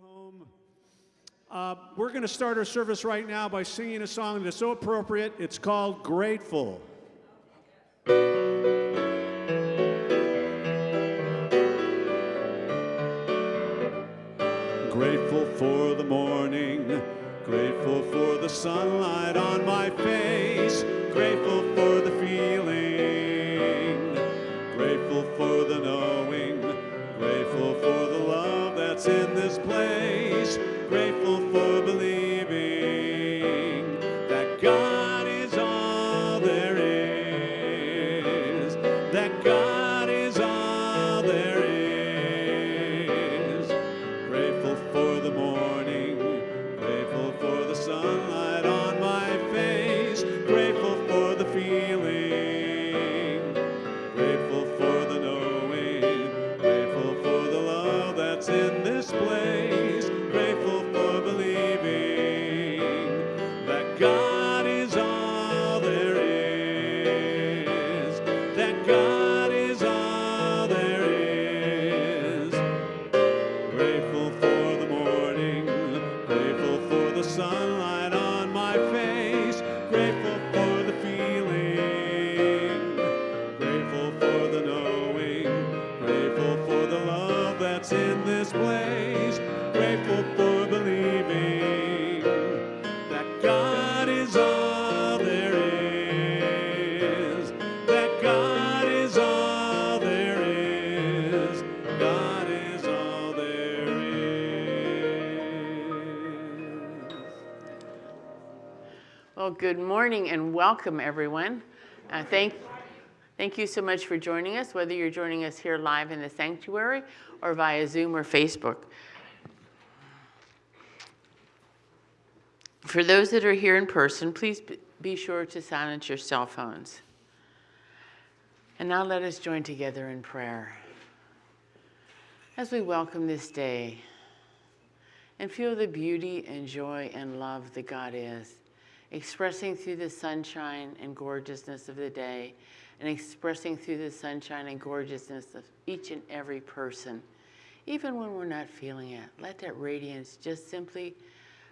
home. Uh, we're going to start our service right now by singing a song that is so appropriate. It's called. Grateful morning and welcome, everyone. Uh, thank, thank you so much for joining us, whether you're joining us here live in the sanctuary or via Zoom or Facebook. For those that are here in person, please be sure to silence your cell phones. And now let us join together in prayer. As we welcome this day and feel the beauty and joy and love that God is, expressing through the sunshine and gorgeousness of the day, and expressing through the sunshine and gorgeousness of each and every person, even when we're not feeling it. Let that radiance just simply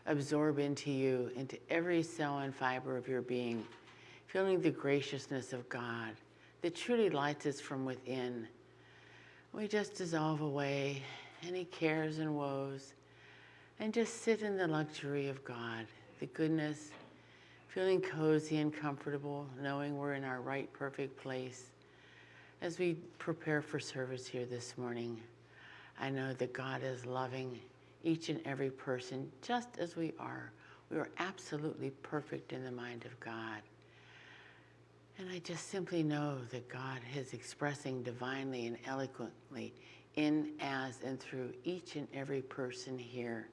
absorb into you, into every cell and fiber of your being, feeling the graciousness of God that truly lights us from within. We just dissolve away any cares and woes and just sit in the luxury of God, the goodness, feeling cozy and comfortable, knowing we're in our right, perfect place. As we prepare for service here this morning, I know that God is loving each and every person just as we are. We are absolutely perfect in the mind of God. And I just simply know that God is expressing divinely and eloquently in, as, and through each and every person here.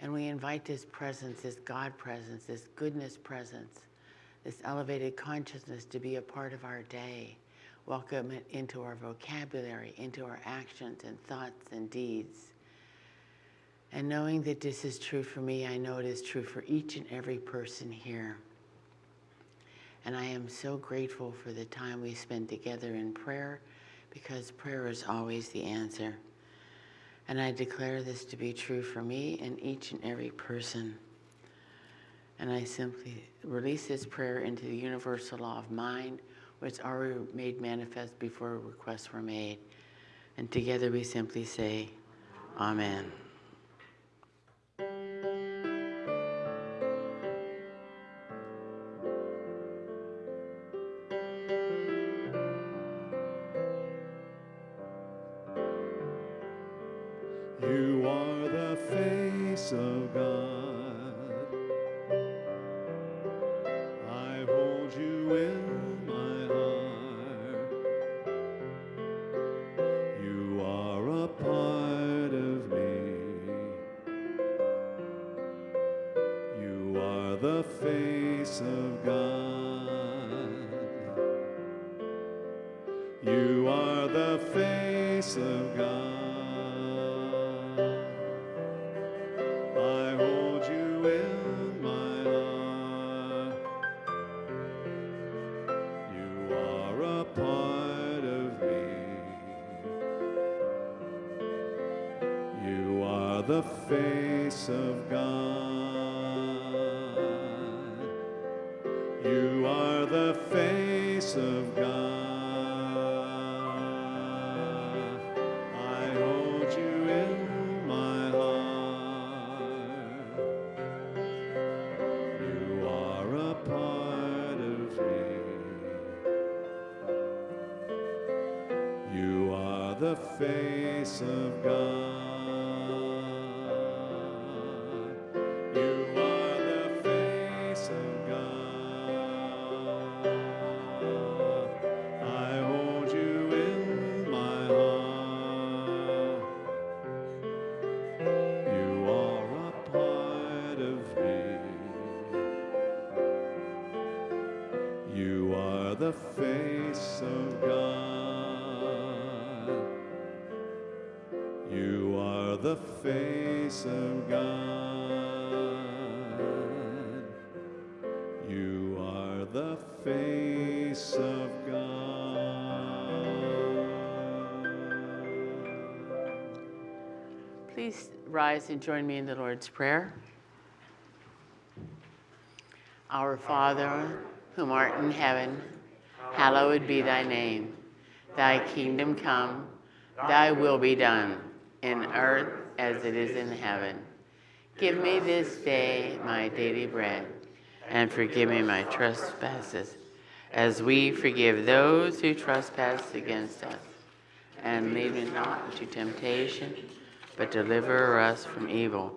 And we invite this presence, this God presence, this goodness presence, this elevated consciousness to be a part of our day. Welcome it into our vocabulary, into our actions and thoughts and deeds. And knowing that this is true for me, I know it is true for each and every person here. And I am so grateful for the time we spend together in prayer because prayer is always the answer. And I declare this to be true for me and each and every person. And I simply release this prayer into the universal law of mind, which already made manifest before requests were made. And together we simply say, Amen. Part of me. You are the face of God. Face of God. The face of God. You are the face of God. Please rise and join me in the Lord's Prayer. Our Father, whom art in heaven, hallowed be thy name. Thy kingdom come, thy will be done, in earth as it is in heaven. Give me this day my daily bread, and forgive me my trespasses, as we forgive those who trespass against us. And lead me not into temptation, but deliver us from evil.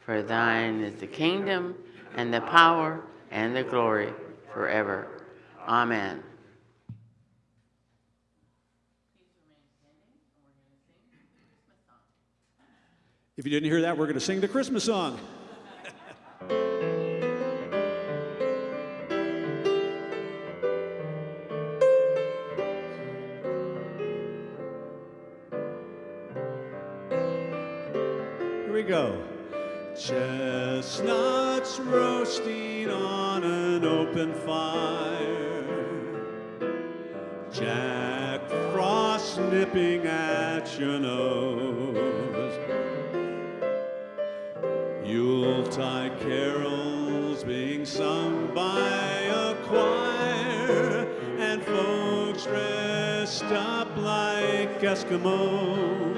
For thine is the kingdom, and the power, and the glory forever. Amen. If you didn't hear that, we're going to sing the Christmas song. Here we go. Chestnuts roasting on an open fire. Jack Frost nipping at your nose. Yuletide carols being sung by a choir, and folks dressed up like Eskimos.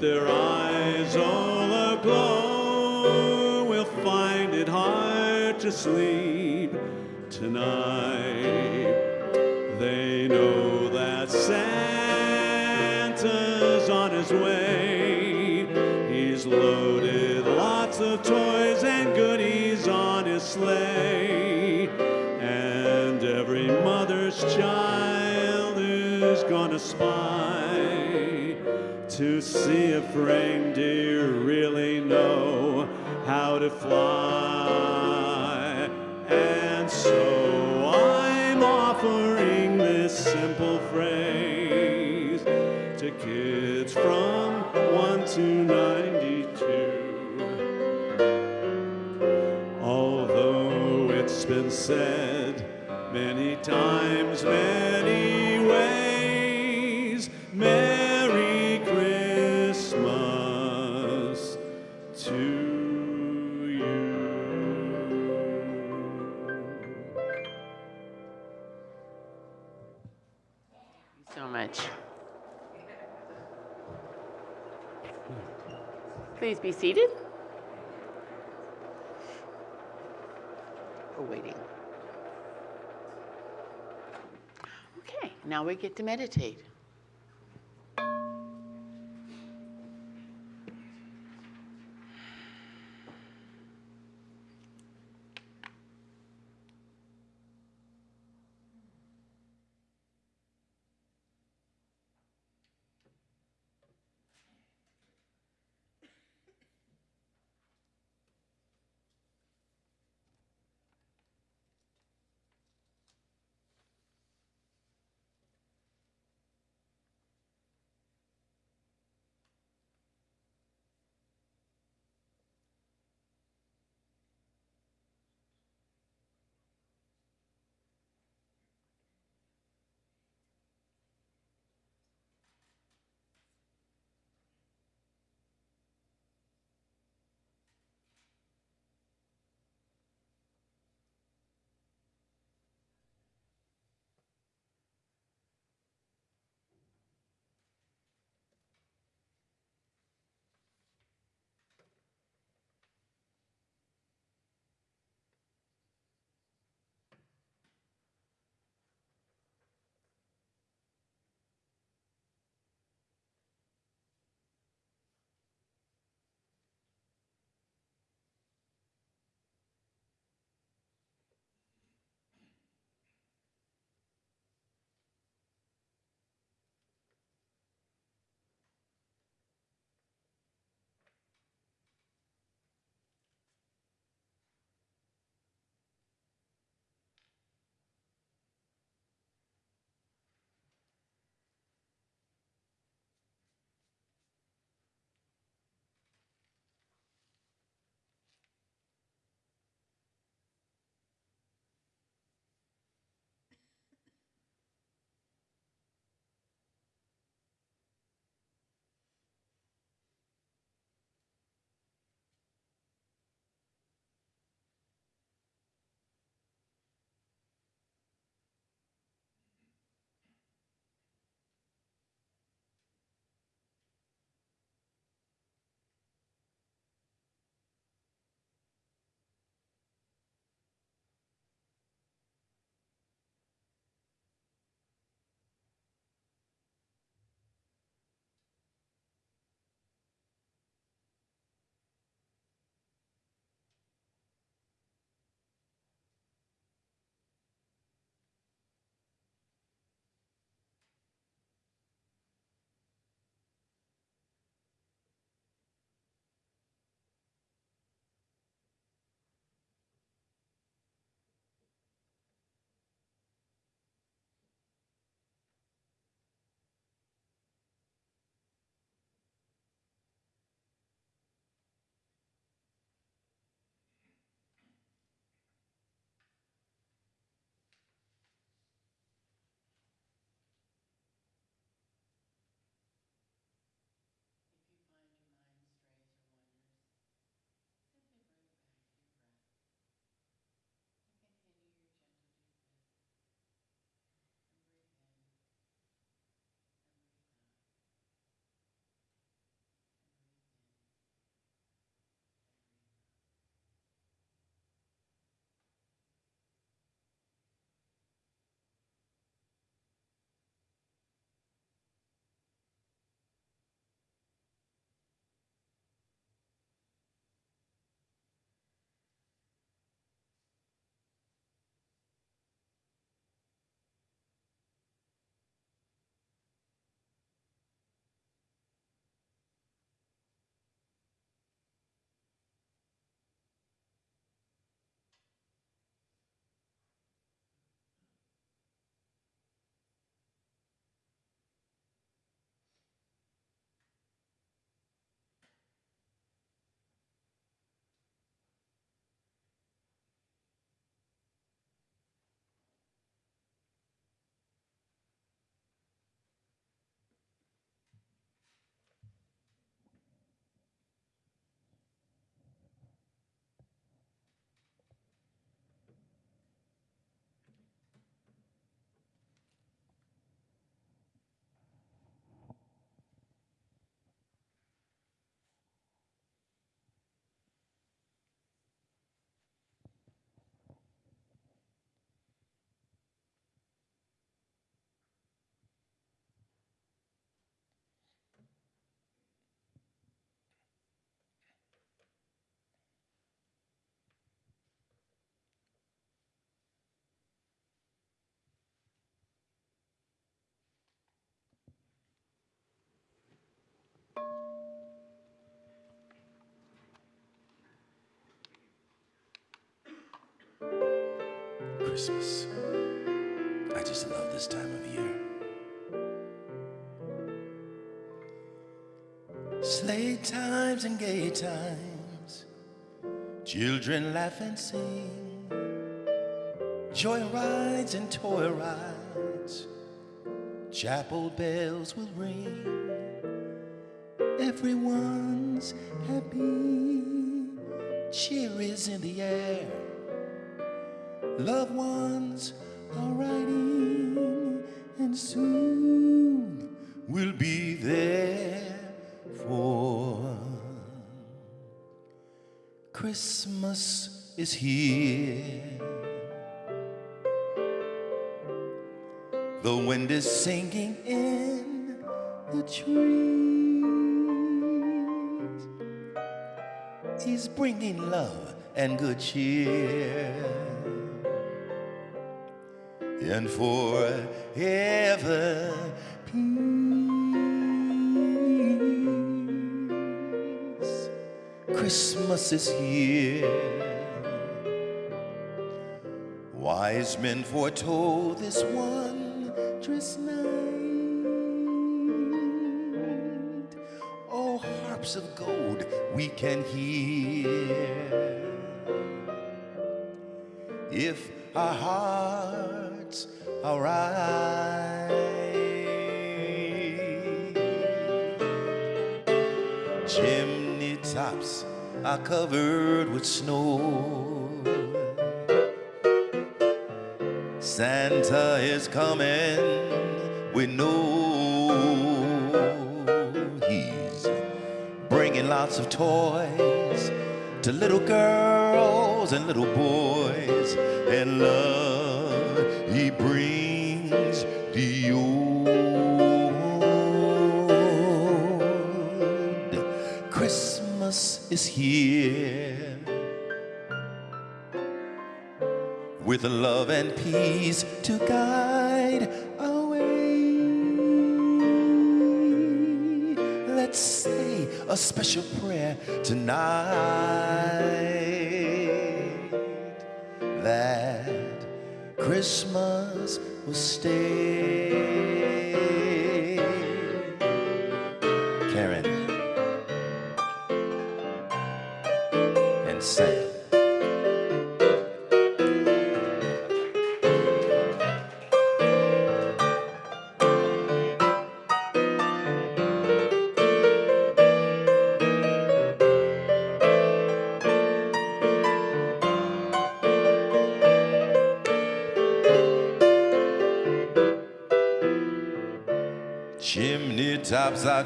Their eyes all aglow will find it hard to sleep tonight. They know that Santa's on his way. He's loaded lots of toys and goodies on his sleigh. And every mother's child is gonna spy to see if reindeer really know how to fly. And so I'm offering this simple phrase to kids from 1 to 92. Although it's been said many times, many Please be seated. We're waiting. Okay, now we get to meditate. Christmas. I just love this time of year. Sleigh times and gay times, children laugh and sing, joy rides and toy rides, chapel bells will ring. Everyone's happy, cheer is in the air. Loved ones are writing, and soon we'll be there for Christmas is here. The wind is singing in the trees. He's bringing love and good cheer. And forever peace. Christmas is here. Wise men foretold this wondrous night. Oh, harps of gold we can hear. If our hearts are covered with snow. Santa is coming, we know he's bringing lots of toys to little girls and little boys, and love he brings is here with love and peace to guide our way. Let's say a special prayer tonight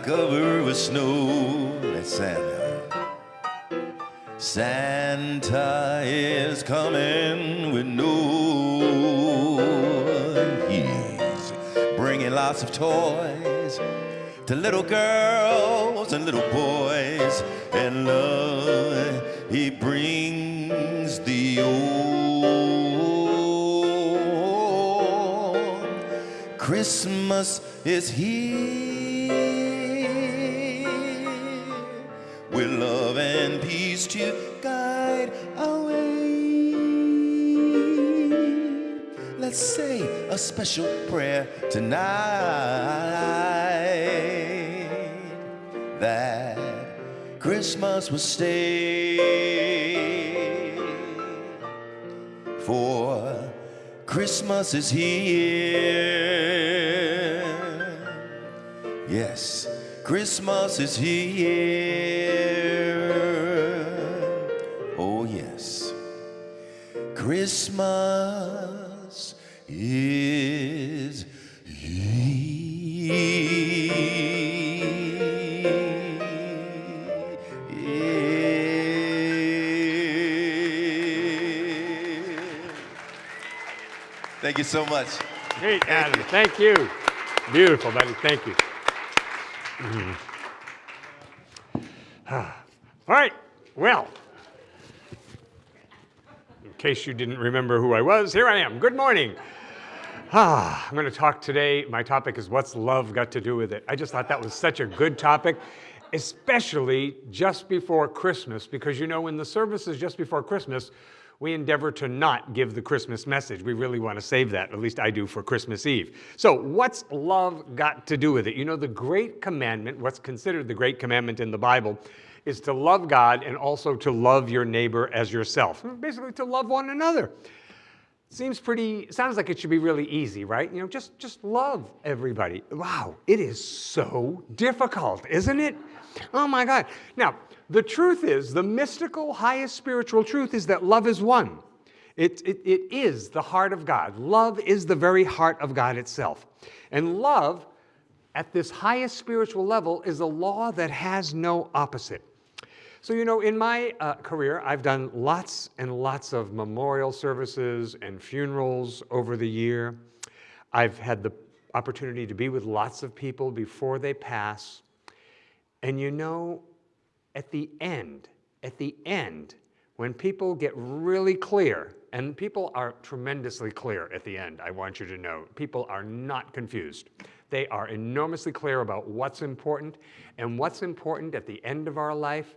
covered with snow. That's Santa. Santa is coming with no. He's bringing lots of toys to little girls Let's say a special prayer tonight that Christmas will stay for Christmas is here. Yes, Christmas is here. Oh, yes. Christmas Thank you so much. Great, Adam. Thank you. Beautiful, buddy. Thank you. Ah. All right. Well, in case you didn't remember who I was, here I am. Good morning. Ah, I'm going to talk today. My topic is What's Love Got to Do with It? I just thought that was such a good topic, especially just before Christmas, because you know, when the service is just before Christmas, we endeavor to not give the Christmas message. We really want to save that, at least I do for Christmas Eve. So, what's love got to do with it? You know, the great commandment, what's considered the great commandment in the Bible, is to love God and also to love your neighbor as yourself. Hmm, basically, to love one another. Seems pretty, sounds like it should be really easy, right? You know, just, just love everybody. Wow, it is so difficult, isn't it? Oh my God. Now, the truth is, the mystical, highest spiritual truth is that love is one. It, it, it is the heart of God. Love is the very heart of God itself. And love, at this highest spiritual level, is a law that has no opposite. So, you know, in my uh, career, I've done lots and lots of memorial services and funerals over the year. I've had the opportunity to be with lots of people before they pass. And you know, at the end, at the end, when people get really clear, and people are tremendously clear at the end, I want you to know, people are not confused. They are enormously clear about what's important, and what's important at the end of our life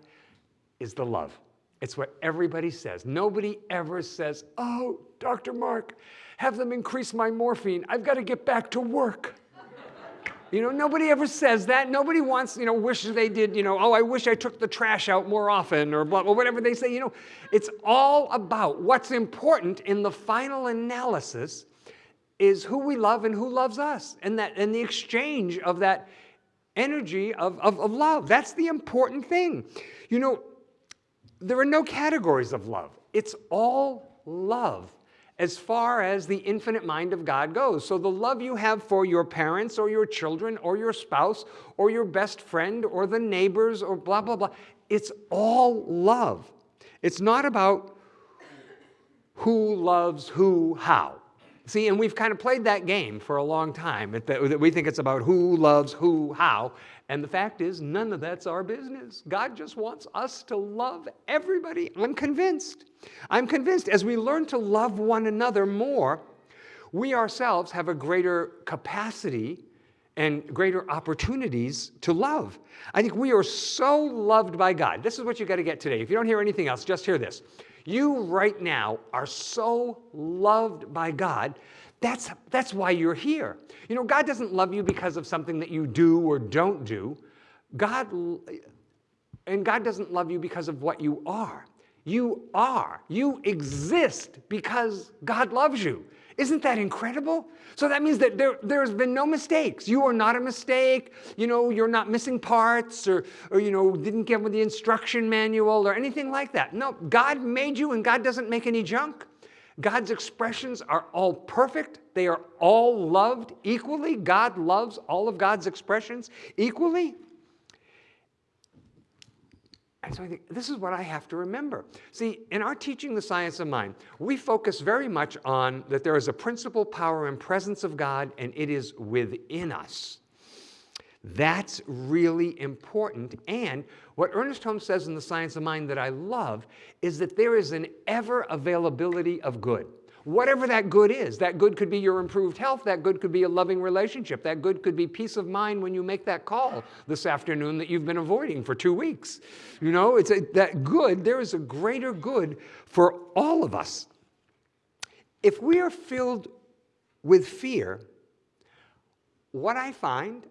is the love. It's what everybody says. Nobody ever says, oh, Dr. Mark, have them increase my morphine. I've got to get back to work. You know, nobody ever says that. Nobody wants, you know, wishes they did, you know, oh, I wish I took the trash out more often or blah, or whatever they say. You know, it's all about what's important in the final analysis is who we love and who loves us and that and the exchange of that energy of, of, of love. That's the important thing. You know, there are no categories of love. It's all love as far as the infinite mind of God goes. So the love you have for your parents or your children or your spouse or your best friend or the neighbors or blah, blah, blah, it's all love. It's not about who loves who how. See, and we've kind of played that game for a long time. That we think it's about who loves who how. And the fact is, none of that's our business. God just wants us to love everybody. I'm convinced. I'm convinced as we learn to love one another more, we ourselves have a greater capacity and greater opportunities to love. I think we are so loved by God. This is what you got to get today. If you don't hear anything else, just hear this. You right now are so loved by God. That's, that's why you're here. You know, God doesn't love you because of something that you do or don't do. God, and God doesn't love you because of what you are. You are. You exist because God loves you. Isn't that incredible? So that means that there, there's been no mistakes. You are not a mistake. You know, you're not missing parts or, or, you know, didn't get with the instruction manual or anything like that. No, God made you and God doesn't make any junk. God's expressions are all perfect. They are all loved equally. God loves all of God's expressions equally. And so I think this is what I have to remember. See, in our teaching the science of mind, we focus very much on that there is a principle, power, and presence of God, and it is within us. That's really important. And what Ernest Holmes says in The Science of Mind that I love is that there is an ever availability of good whatever that good is. That good could be your improved health. That good could be a loving relationship. That good could be peace of mind when you make that call this afternoon that you've been avoiding for two weeks. You know, it's a, that good, there is a greater good for all of us. If we are filled with fear, what I find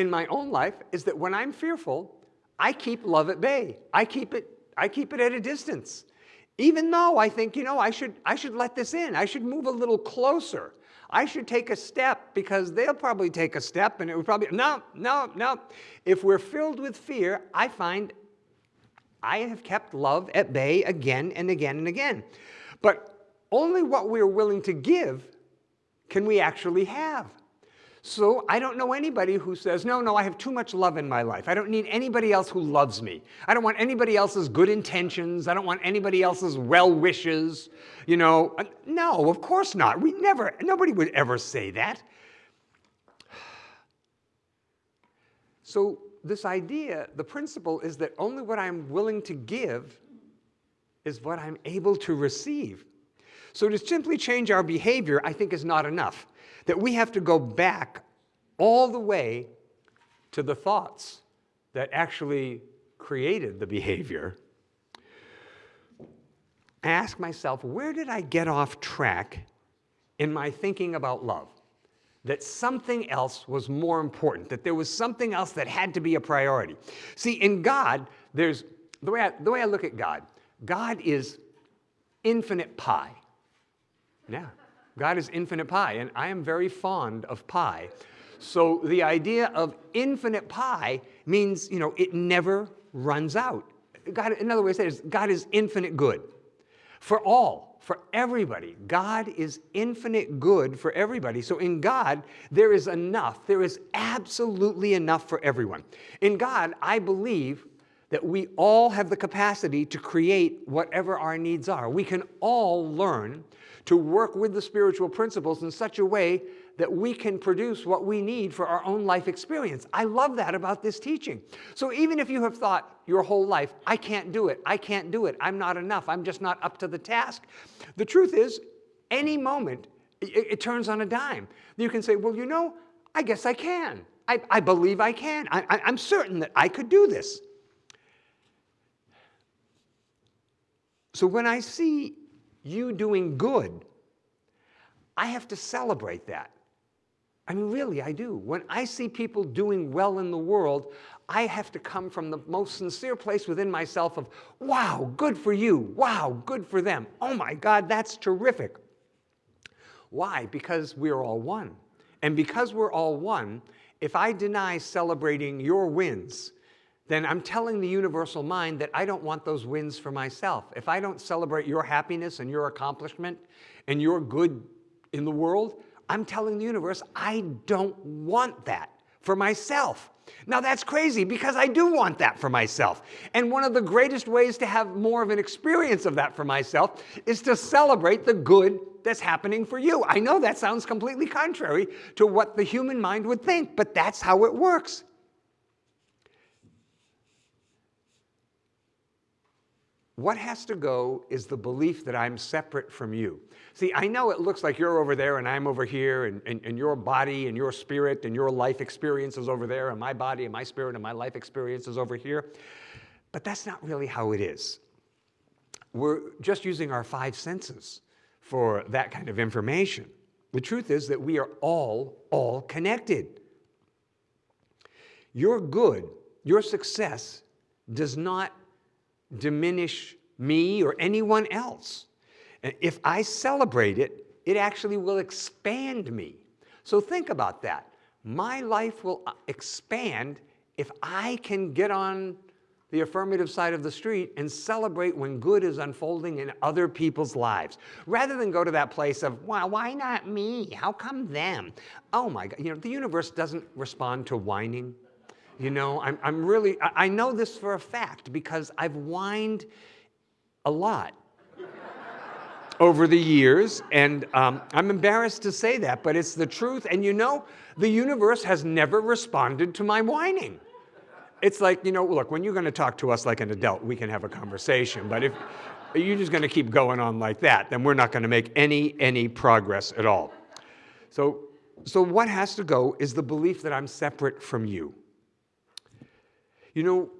in my own life is that when I'm fearful, I keep love at bay. I keep it, I keep it at a distance. Even though I think, you know, I should, I should let this in. I should move a little closer. I should take a step because they'll probably take a step and it would probably, no, no, no. If we're filled with fear, I find I have kept love at bay again and again and again. But only what we're willing to give can we actually have. So I don't know anybody who says, no, no, I have too much love in my life. I don't need anybody else who loves me. I don't want anybody else's good intentions. I don't want anybody else's well wishes. You know, no, of course not. We never, nobody would ever say that. So this idea, the principle is that only what I'm willing to give is what I'm able to receive. So to simply change our behavior, I think is not enough that we have to go back all the way to the thoughts that actually created the behavior. I ask myself, where did I get off track in my thinking about love? That something else was more important, that there was something else that had to be a priority. See, in God, there's the way I, the way I look at God, God is infinite pi. Yeah, God is infinite pi, and I am very fond of pi. So the idea of infinite pi means, you know, it never runs out. God, in other words, is God is infinite good for all, for everybody. God is infinite good for everybody. So in God, there is enough. There is absolutely enough for everyone. In God, I believe that we all have the capacity to create whatever our needs are. We can all learn to work with the spiritual principles in such a way that we can produce what we need for our own life experience. I love that about this teaching. So even if you have thought your whole life, I can't do it, I can't do it, I'm not enough, I'm just not up to the task, the truth is, any moment, it, it turns on a dime. You can say, well, you know, I guess I can. I, I believe I can. I, I, I'm certain that I could do this. So when I see you doing good, I have to celebrate that. I mean, really, I do. When I see people doing well in the world, I have to come from the most sincere place within myself of, wow, good for you. Wow, good for them. Oh my God, that's terrific. Why? Because we're all one. And because we're all one, if I deny celebrating your wins, then I'm telling the universal mind that I don't want those wins for myself. If I don't celebrate your happiness and your accomplishment and your good in the world, I'm telling the universe I don't want that for myself. Now that's crazy because I do want that for myself. And one of the greatest ways to have more of an experience of that for myself is to celebrate the good that's happening for you. I know that sounds completely contrary to what the human mind would think, but that's how it works. What has to go is the belief that I'm separate from you. See, I know it looks like you're over there and I'm over here and, and, and your body and your spirit and your life experience is over there and my body and my spirit and my life experience is over here. But that's not really how it is. We're just using our five senses for that kind of information. The truth is that we are all, all connected. Your good, your success does not diminish me or anyone else. If I celebrate it, it actually will expand me. So think about that. My life will uh, expand if I can get on the affirmative side of the street and celebrate when good is unfolding in other people's lives. Rather than go to that place of, well, why not me? How come them? Oh my God, you know, the universe doesn't respond to whining. You know, I'm, I'm really, I, know this for a fact because I've whined a lot over the years, and um, I'm embarrassed to say that, but it's the truth. And you know, the universe has never responded to my whining. It's like, you know, look, when you're going to talk to us like an adult, we can have a conversation. But if you're just going to keep going on like that, then we're not going to make any, any progress at all. So, so what has to go is the belief that I'm separate from you. You know,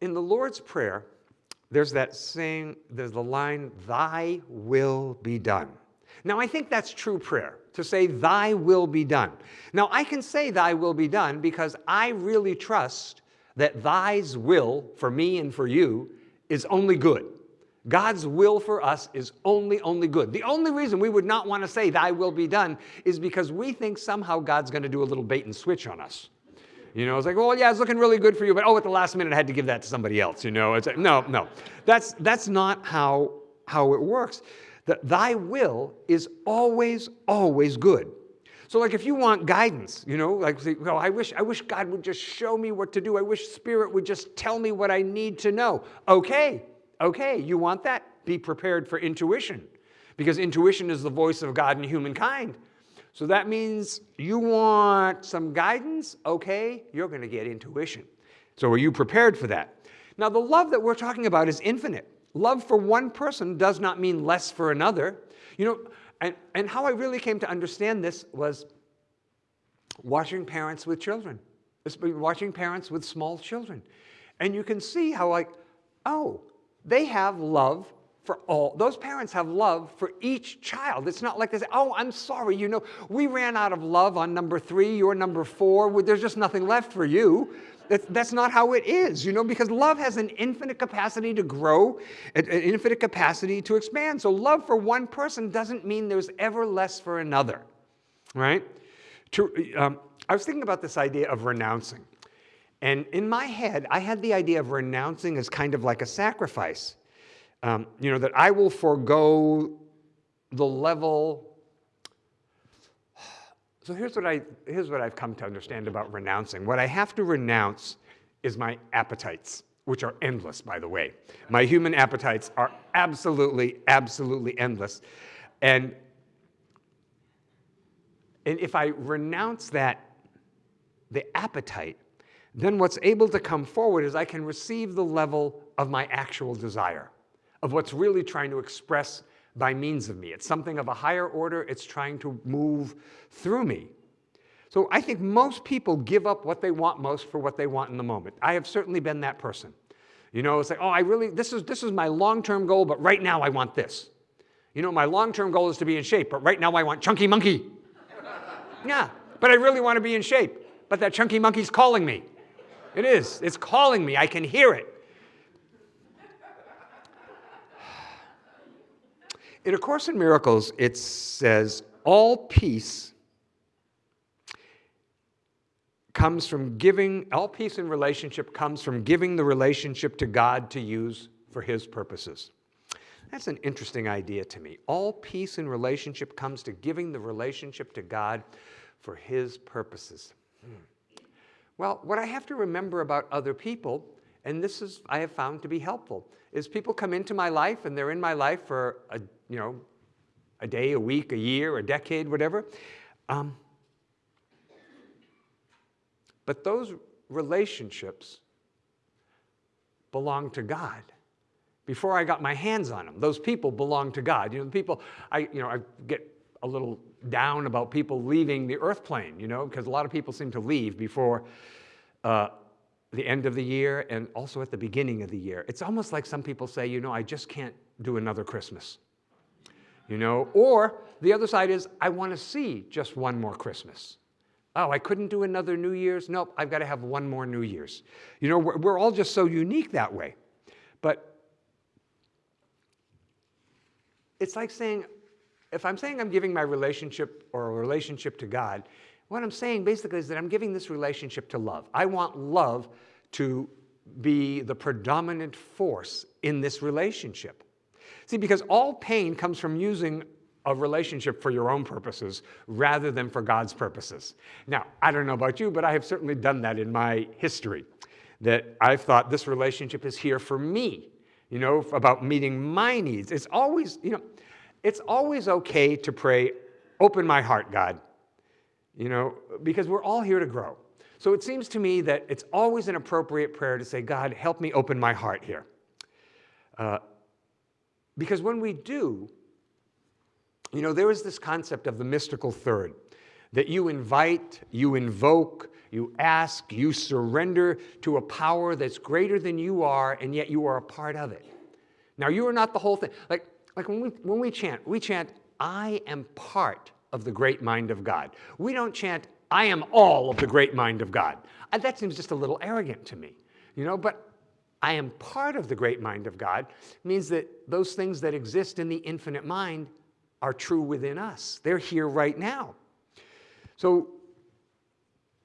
in the Lord's Prayer, there's that saying, there's the line, thy will be done. Now, I think that's true prayer, to say, thy will be done. Now, I can say thy will be done because I really trust that thy's will for me and for you is only good. God's will for us is only, only good. The only reason we would not want to say thy will be done is because we think somehow God's going to do a little bait and switch on us. You know, it's like, well, yeah, it's looking really good for you, but oh, at the last minute, I had to give that to somebody else. You know, it's like, no, no, that's that's not how how it works. Thy will is always, always good. So, like, if you want guidance, you know, like, well, I wish I wish God would just show me what to do. I wish Spirit would just tell me what I need to know. Okay, okay, you want that? Be prepared for intuition, because intuition is the voice of God in humankind. So that means you want some guidance? Okay, you're going to get intuition. So are you prepared for that? Now, the love that we're talking about is infinite. Love for one person does not mean less for another. You know, and, and how I really came to understand this was watching parents with children, watching parents with small children. And you can see how like, oh, they have love for all. Those parents have love for each child. It's not like they say, oh, I'm sorry, you know, we ran out of love on number three, you're number four, there's just nothing left for you. That's, that's not how it is, you know, because love has an infinite capacity to grow, an infinite capacity to expand. So love for one person doesn't mean there's ever less for another, right? To, um, I was thinking about this idea of renouncing. And in my head, I had the idea of renouncing as kind of like a sacrifice. Um, you know, that I will forego the level. So here's what, I, here's what I've come to understand about renouncing. What I have to renounce is my appetites, which are endless, by the way. My human appetites are absolutely, absolutely endless. And, and if I renounce that, the appetite, then what's able to come forward is I can receive the level of my actual desire, of what's really trying to express by means of me. It's something of a higher order, it's trying to move through me. So I think most people give up what they want most for what they want in the moment. I have certainly been that person. You know, it's like, oh, I really, this is, this is my long-term goal, but right now I want this. You know, my long-term goal is to be in shape, but right now I want chunky monkey. yeah, but I really want to be in shape, but that chunky monkey's calling me. It is, it's calling me, I can hear it. In A Course in Miracles, it says, all peace comes from giving, all peace in relationship comes from giving the relationship to God to use for His purposes. That's an interesting idea to me. All peace in relationship comes to giving the relationship to God for His purposes. Hmm. Well, what I have to remember about other people, and this is I have found to be helpful, is people come into my life and they're in my life for a, you know, a day, a week, a year, a decade, whatever. Um, but those relationships belong to God. Before I got my hands on them, those people belong to God. You know, the people, I, you know, I get a little down about people leaving the earth plane, you know, because a lot of people seem to leave before uh, the end of the year and also at the beginning of the year. It's almost like some people say, you know, I just can't do another Christmas. You know, or the other side is, I want to see just one more Christmas. Oh, I couldn't do another New Year's? Nope, I've got to have one more New Year's. You know, we're, we're all just so unique that way. But it's like saying, if I'm saying I'm giving my relationship or a relationship to God, what I'm saying basically is that I'm giving this relationship to love. I want love to be the predominant force in this relationship. See, because all pain comes from using a relationship for your own purposes rather than for God's purposes. Now, I don't know about you, but I have certainly done that in my history, that I've thought this relationship is here for me, you know, about meeting my needs. It's always, you know, it's always okay to pray, open my heart, God, you know, because we're all here to grow. So it seems to me that it's always an appropriate prayer to say, God, help me open my heart here. Uh, because when we do, you know, there is this concept of the mystical third that you invite, you invoke, you ask, you surrender to a power that's greater than you are, and yet you are a part of it. Now, you are not the whole thing. Like, like when, we, when we chant, we chant, I am part of the great mind of God. We don't chant, I am all of the great mind of God. Uh, that seems just a little arrogant to me, you know, but I am part of the great mind of God means that those things that exist in the infinite mind are true within us. They're here right now. So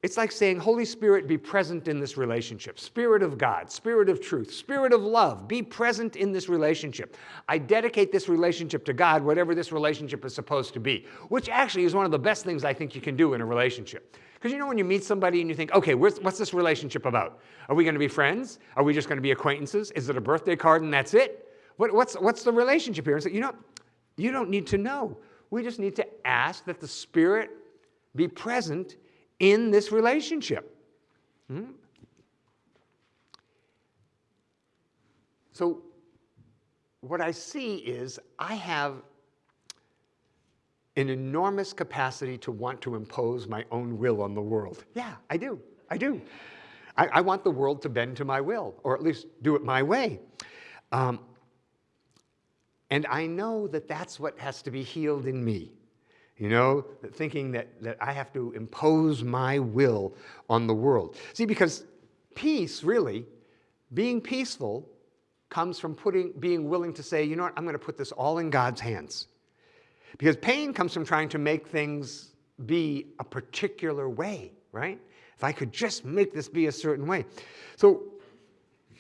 it's like saying, Holy Spirit, be present in this relationship. Spirit of God, Spirit of truth, Spirit of love, be present in this relationship. I dedicate this relationship to God, whatever this relationship is supposed to be, which actually is one of the best things I think you can do in a relationship. Because you know when you meet somebody and you think, okay, what's this relationship about? Are we going to be friends? Are we just going to be acquaintances? Is it a birthday card and that's it? What, what's, what's the relationship here? And so, you know, you don't need to know. We just need to ask that the Spirit be present in this relationship. Hmm? So, what I see is I have an enormous capacity to want to impose my own will on the world. Yeah, I do. I do. I, I want the world to bend to my will, or at least do it my way. Um, And I know that that's what has to be healed in me. You know, thinking that, that I have to impose my will on the world. See, because peace, really, being peaceful, comes from putting, being willing to say, you know what, I'm going to put this all in God's hands. Because pain comes from trying to make things be a particular way, right? If I could just make this be a certain way. So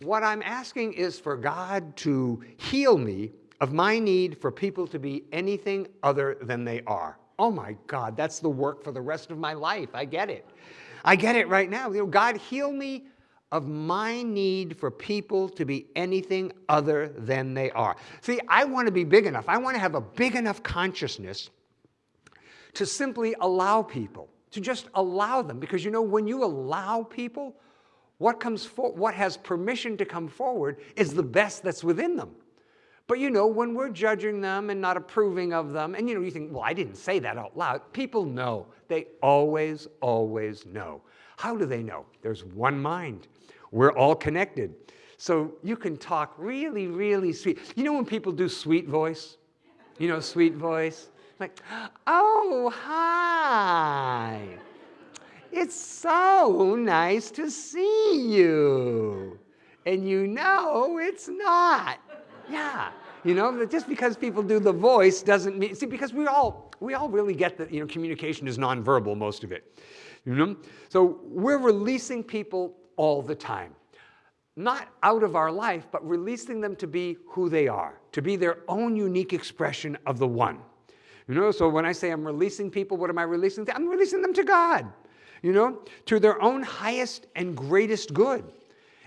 what I'm asking is for God to heal me of my need for people to be anything other than they are. Oh my God, that's the work for the rest of my life. I get it. I get it right now. You know, God, heal me of my need for people to be anything other than they are. See, I want to be big enough. I want to have a big enough consciousness to simply allow people, to just allow them. Because you know, when you allow people, what, comes for, what has permission to come forward is the best that's within them. But you know, when we're judging them and not approving of them, and you know, you think, well, I didn't say that out loud. People know. They always, always know. How do they know? There's one mind. We're all connected. So you can talk really, really sweet. You know when people do sweet voice? You know, sweet voice? Like, oh, hi. It's so nice to see you. And you know it's not. Yeah. You know, just because people do the voice doesn't mean, see, because we all, we all really get that, you know, communication is nonverbal, most of it. You know? So we're releasing people all the time. Not out of our life, but releasing them to be who they are, to be their own unique expression of the one. You know, so when I say I'm releasing people, what am I releasing? I'm releasing them to God, you know, to their own highest and greatest good.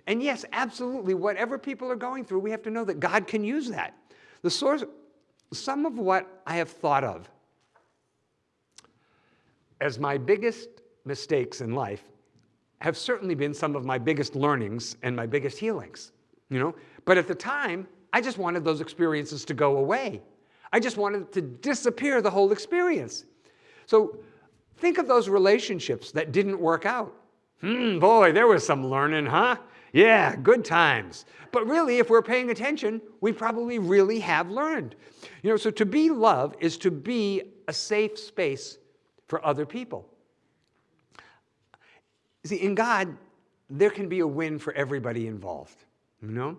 And yes, absolutely, whatever people are going through, we have to know that God can use that. The source, some of what I have thought of as my biggest mistakes in life have certainly been some of my biggest learnings and my biggest healings, you know? But at the time, I just wanted those experiences to go away. I just wanted to disappear the whole experience. So think of those relationships that didn't work out. Hmm, boy, there was some learning, huh? Yeah, good times. But really, if we're paying attention, we probably really have learned. You know, so to be love is to be a safe space for other people. See, in God, there can be a win for everybody involved, you know?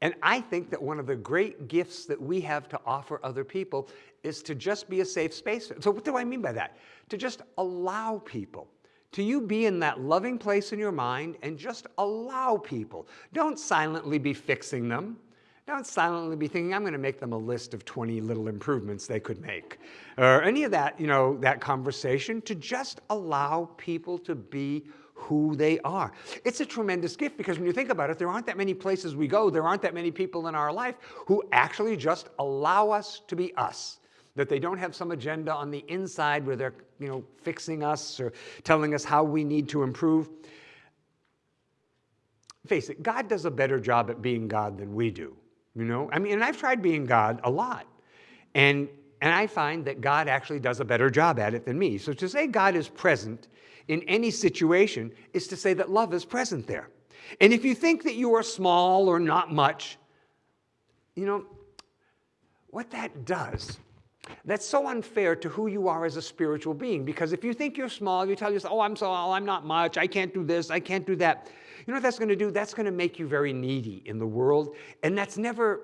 And I think that one of the great gifts that we have to offer other people is to just be a safe space. So what do I mean by that? To just allow people, to you be in that loving place in your mind and just allow people. Don't silently be fixing them. Don't silently be thinking, I'm going to make them a list of 20 little improvements they could make. Or any of that, you know, that conversation, to just allow people to be who they are. It's a tremendous gift because when you think about it, there aren't that many places we go, there aren't that many people in our life who actually just allow us to be us. That they don't have some agenda on the inside where they're you know, fixing us or telling us how we need to improve. Face it, God does a better job at being God than we do. You know, I mean, and I've tried being God a lot. And, and I find that God actually does a better job at it than me. So to say God is present in any situation is to say that love is present there. And if you think that you are small or not much, you know, what that does, that's so unfair to who you are as a spiritual being. Because if you think you're small, you tell yourself, oh, I'm small, oh, I'm not much, I can't do this, I can't do that. You know what that's going to do? That's going to make you very needy in the world. And that's never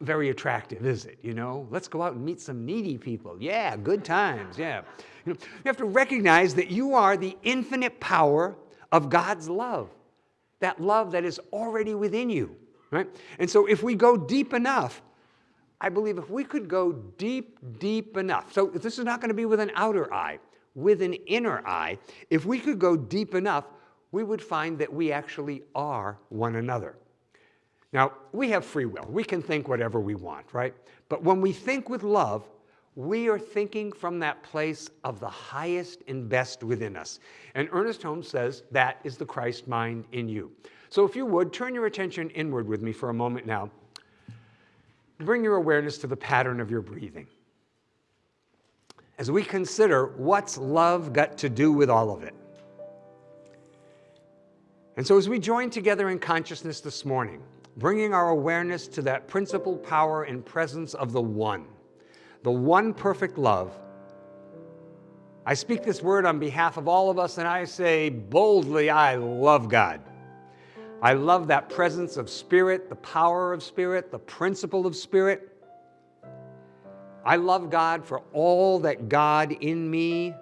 very attractive, is it? You know, let's go out and meet some needy people. Yeah, good times, yeah. You, know, you have to recognize that you are the infinite power of God's love, that love that is already within you, right? And so if we go deep enough, I believe if we could go deep, deep enough, so this is not going to be with an outer eye, with an inner eye, if we could go deep enough, we would find that we actually are one another. Now, we have free will. We can think whatever we want, right? But when we think with love, we are thinking from that place of the highest and best within us. And Ernest Holmes says that is the Christ mind in you. So if you would, turn your attention inward with me for a moment now. Bring your awareness to the pattern of your breathing. As we consider what's love got to do with all of it. And so as we join together in consciousness this morning, bringing our awareness to that principle, power, and presence of the one, the one perfect love. I speak this word on behalf of all of us, and I say boldly, I love God. I love that presence of spirit, the power of spirit, the principle of spirit. I love God for all that God in me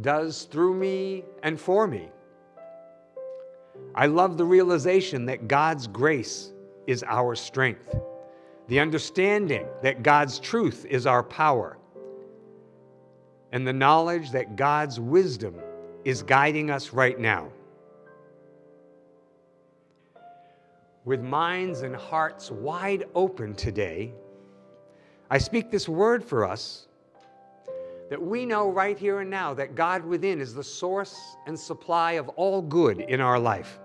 does through me and for me. I love the realization that God's grace is our strength, the understanding that God's truth is our power, and the knowledge that God's wisdom is guiding us right now. With minds and hearts wide open today, I speak this word for us that we know right here and now that God within is the source and supply of all good in our life.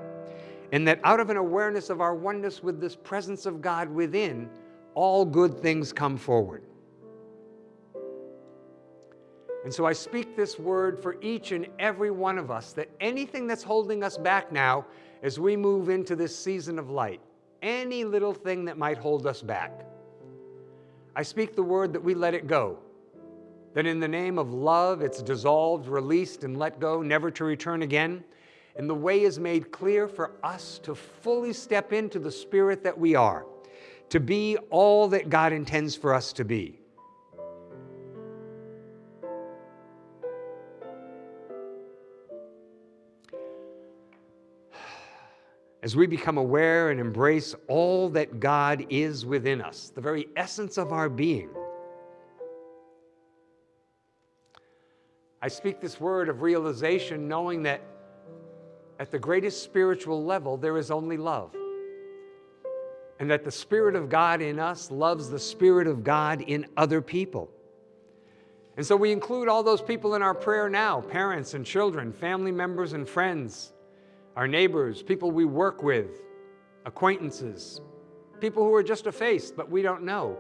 And that out of an awareness of our oneness with this presence of God within, all good things come forward. And so I speak this word for each and every one of us that anything that's holding us back now as we move into this season of light, any little thing that might hold us back, I speak the word that we let it go that in the name of love it's dissolved, released, and let go, never to return again. And the way is made clear for us to fully step into the spirit that we are, to be all that God intends for us to be. As we become aware and embrace all that God is within us, the very essence of our being, I speak this word of realization knowing that at the greatest spiritual level, there is only love. And that the Spirit of God in us loves the Spirit of God in other people. And so we include all those people in our prayer now parents and children, family members and friends, our neighbors, people we work with, acquaintances, people who are just a face but we don't know.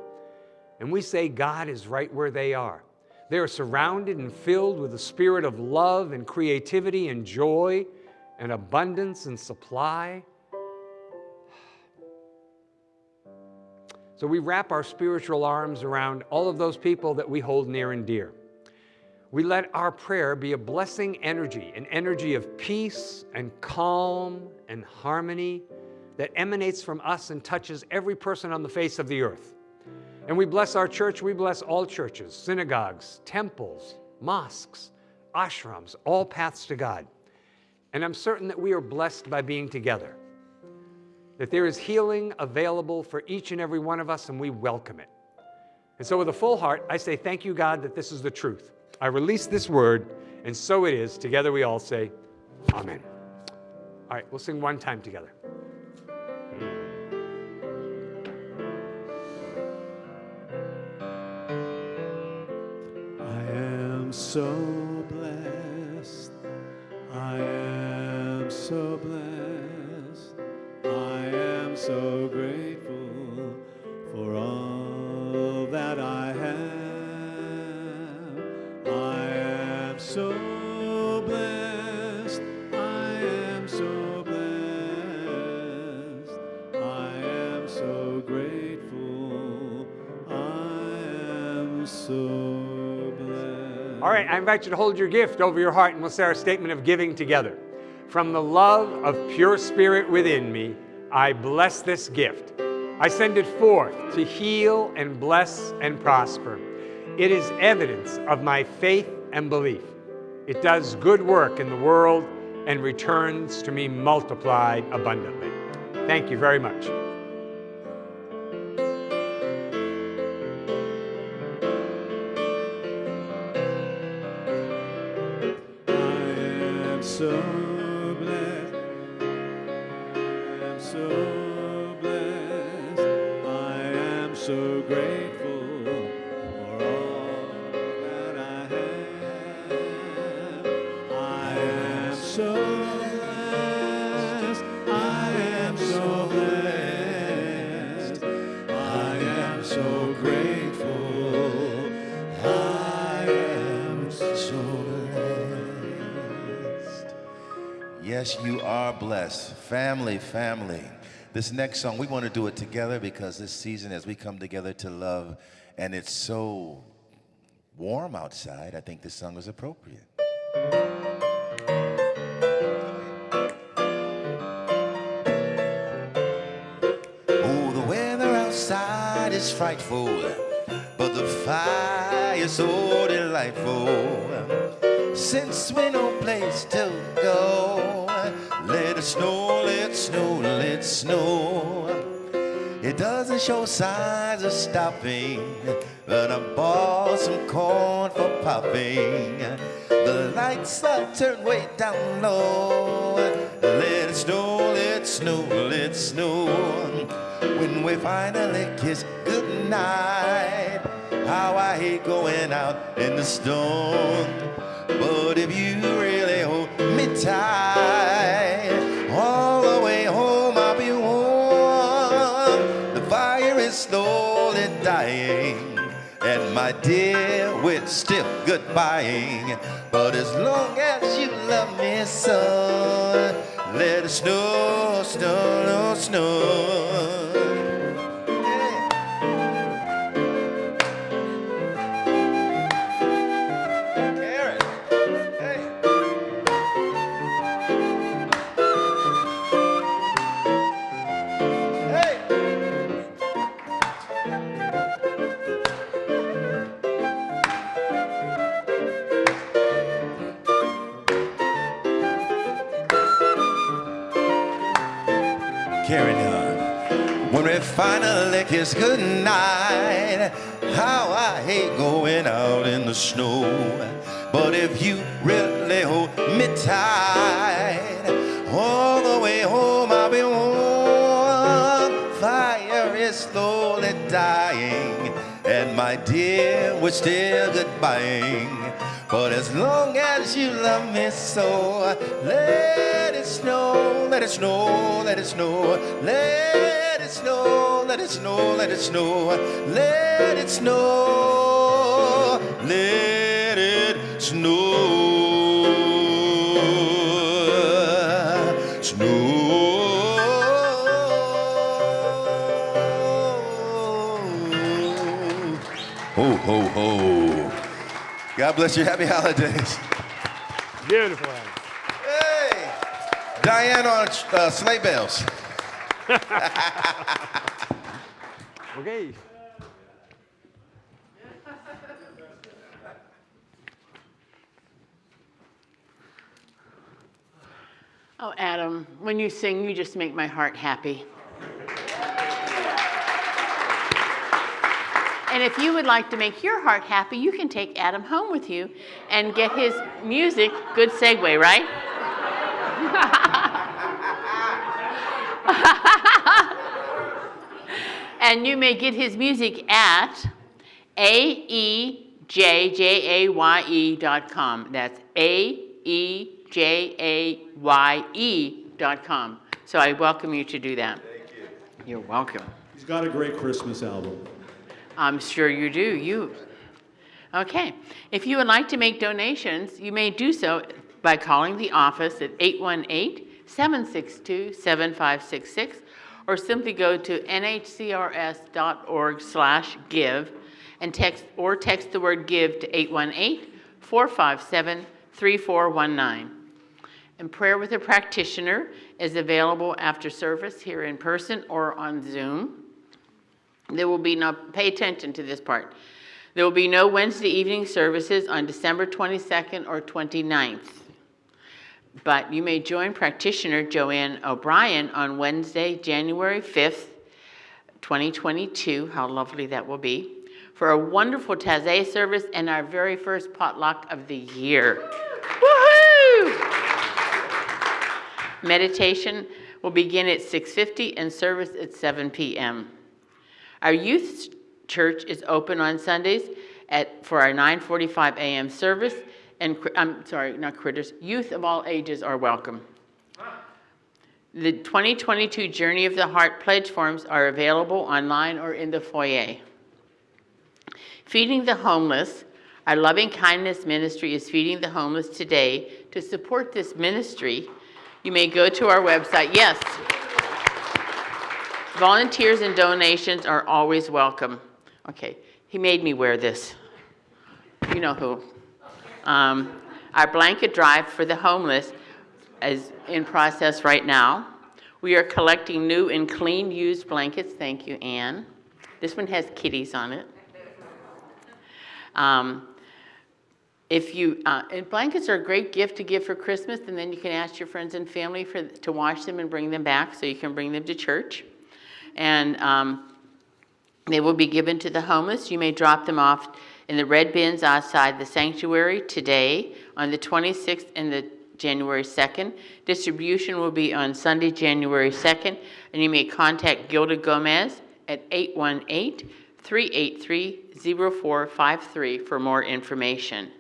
And we say God is right where they are. They are surrounded and filled with the spirit of love and creativity and joy and abundance and supply. So we wrap our spiritual arms around all of those people that we hold near and dear. We let our prayer be a blessing energy, an energy of peace and calm and harmony that emanates from us and touches every person on the face of the earth. And we bless our church, we bless all churches, synagogues, temples, mosques, ashrams, all paths to God. And I'm certain that we are blessed by being together, that there is healing available for each and every one of us, and we welcome it. And so, with a full heart, I say, Thank you, God, that this is the truth. I release this word, and so it is. Together we all say, Amen. All right, we'll sing one time together. I am so invite you to hold your gift over your heart and we'll say our statement of giving together. From the love of pure spirit within me, I bless this gift. I send it forth to heal and bless and prosper. It is evidence of my faith and belief. It does good work in the world and returns to me multiplied abundantly. Thank you very much. so Family, family. This next song, we want to do it together because this season, as we come together to love, and it's so warm outside, I think this song is appropriate. Oh, the weather outside is frightful, but the fire is so delightful. Since we no place to go, it snow, let it snow, let it snow. It doesn't show signs of stopping, but I bought some corn for popping. The lights are turned way down low. Let it snow, let it snow, let it snow. When we finally kiss goodnight, how I hate going out in the storm. Goodbying. But as long as you love me so, let it snow, snow, snow. Kiss goodnight, how I hate going out in the snow. But if you really hold me tight, all the way home I'll be warm. Fire is slowly dying, and my dear, we're still goodbying. But as long as you love me so, let it snow, let it snow, let it snow, let it snow, let it snow, let it snow, let it snow, let it snow, snow. Ho, ho, ho. God bless you. Happy holidays. Beautiful. Hey, Diane on uh, sleigh bells. Okay. Oh, Adam, when you sing, you just make my heart happy. And if you would like to make your heart happy, you can take Adam home with you and get his music. Good segue, right? and you may get his music at E aejaye dot com. That's A E J A Y E dot com. So I welcome you to do that. Thank you. You're welcome. He's got a great Christmas album. I'm sure you do. You. Okay. If you would like to make donations, you may do so by calling the office at 818-762-7566 or simply go to nhcrs.org slash give and text or text the word give to 818-457-3419. And prayer with a practitioner is available after service here in person or on Zoom. There will be no, pay attention to this part. There will be no Wednesday evening services on December 22nd or 29th. But you may join practitioner Joanne O'Brien on Wednesday, January 5th, 2022. How lovely that will be. For a wonderful Taizé service and our very first potluck of the year. Woohoo! Meditation will begin at 6:50 and service at 7 p.m. Our youth church is open on Sundays at, for our 9:45 a.m. service, and, I'm sorry, not critters, youth of all ages are welcome. The 2022 Journey of the Heart pledge forms are available online or in the foyer. Feeding the Homeless, our loving kindness ministry is feeding the homeless today. To support this ministry, You may go to our website. Yes. Volunteers and donations are always welcome. Okay, he made me wear this. You know who. Um, Our blanket drive for the homeless is in process right now. We are collecting new and clean used blankets. Thank you, Anne. This one has kitties on it. Um, If you, uh, and blankets are a great gift to give for Christmas, and then you can ask your friends and family for, to wash them and bring them back, so you can bring them to church. And um, they will be given to the homeless. You may drop them off in the red bins outside the sanctuary today on the 26th and the January 2nd. Distribution will be on Sunday, January 2nd, and you may contact Gilda Gomez at 818-383-0453 for more information.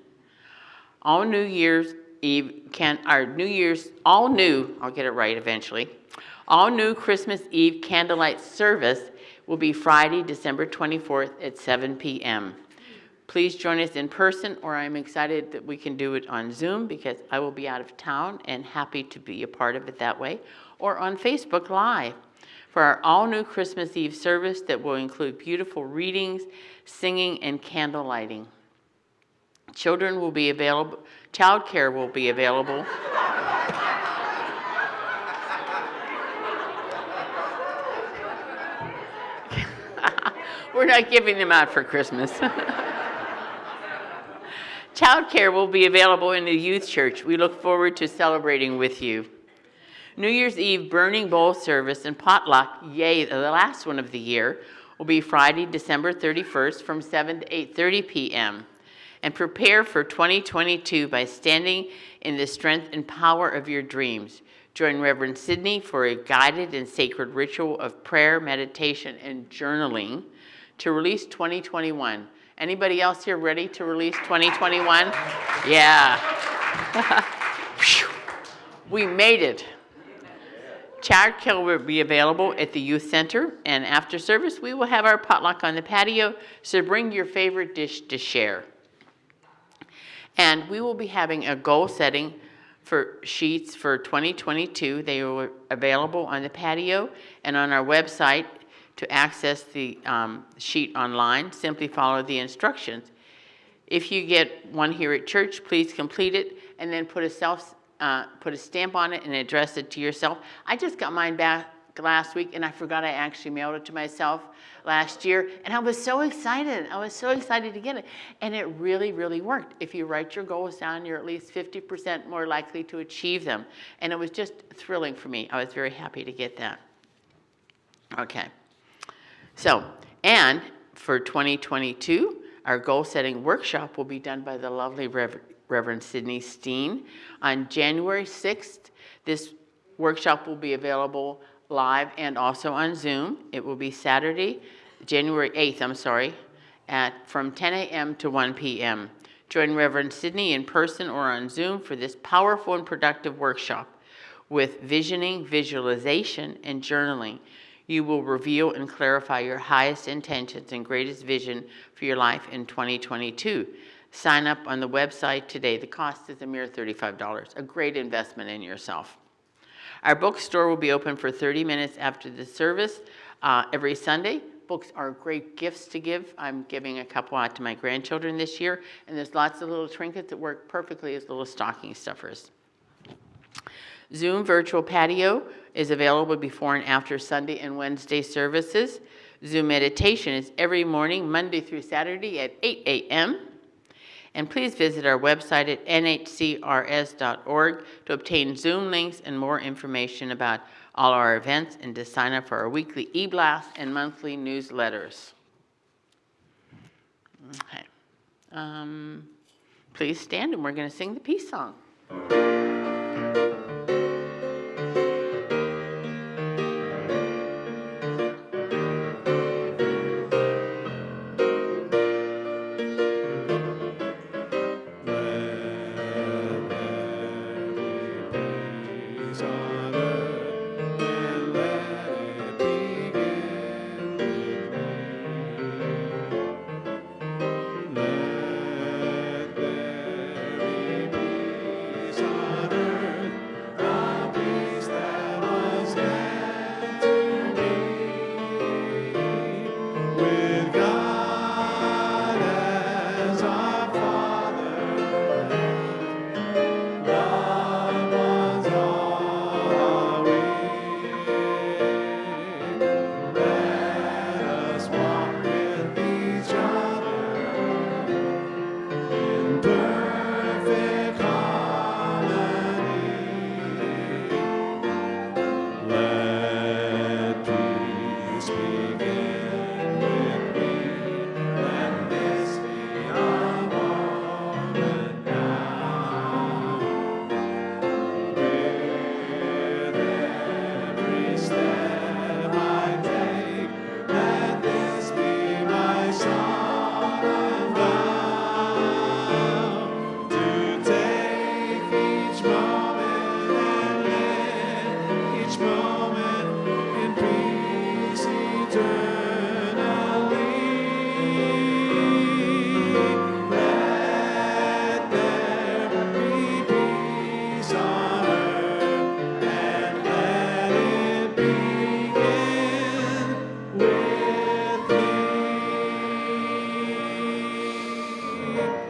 All New Year's Eve can, our New Year's, all new, I'll get it right eventually. All new Christmas Eve candlelight service will be Friday, December 24th at 7 p.m. Please join us in person, or I'm excited that we can do it on Zoom because I will be out of town and happy to be a part of it that way, or on Facebook Live for our all-new Christmas Eve service that will include beautiful readings, singing, and candle lighting. Children will be available, child care will be available. We're not giving them out for Christmas. Childcare will be available in the youth church. We look forward to celebrating with you. New Year's Eve burning bowl service and potluck, yay, the last one of the year, will be Friday, December 31st from 7 to 8:30 p.m. And prepare for 2022 by standing in the strength and power of your dreams. Join Reverend Sidney for a guided and sacred ritual of prayer, meditation, and journaling to release 2021. Anybody else here ready to release 2021? Yeah. We made it. Childcare will be available at the youth center, and after service, we will have our potluck on the patio, so bring your favorite dish to share. And we will be having a goal setting for sheets for 2022. They are available on the patio and on our website. To access the um, sheet online, simply follow the instructions. If you get one here at church, please complete it and then put a self, uh, put a stamp on it and address it to yourself. I just got mine back last week and I forgot I actually mailed it to myself last year and I was so excited. I was so excited to get it. And it really, really worked. If you write your goals down, you're at least 50% more likely to achieve them. And it was just thrilling for me. I was very happy to get that. Okay. So, and for 2022, our goal setting workshop will be done by the lovely Rev Reverend Sydney Steen. On January 6th, this workshop will be available live and also on Zoom. It will be Saturday, January 8th, I'm sorry, at from 10 a.m. to 1 p.m. Join Reverend Sydney in person or on Zoom for this powerful and productive workshop with visioning, visualization, and journaling you will reveal and clarify your highest intentions and greatest vision for your life in 2022. Sign up on the website today. The cost is a mere $35, a great investment in yourself. Our bookstore will be open for 30 minutes after the service uh, every Sunday. Books are great gifts to give. I'm giving a couple out to my grandchildren this year, and there's lots of little trinkets that work perfectly as little stocking stuffers. Zoom virtual patio is available before and after Sunday and Wednesday services. Zoom meditation is every morning, Monday through Saturday at 8 a.m. And please visit our website at nhcrs.org to obtain Zoom links and more information about all our events and to sign up for our weekly e-blast and monthly newsletters. Okay. Um, please stand and we're going to sing the peace song.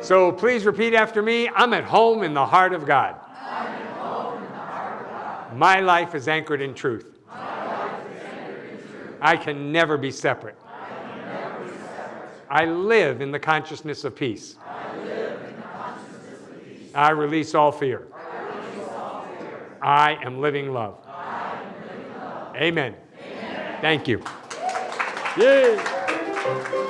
So please repeat after me I'm at home in the heart of God. My life is anchored in truth. Anchored in truth. I can never be separate. I live in the consciousness of peace. I release all fear. I am living love. Amen. Thank you. Yay.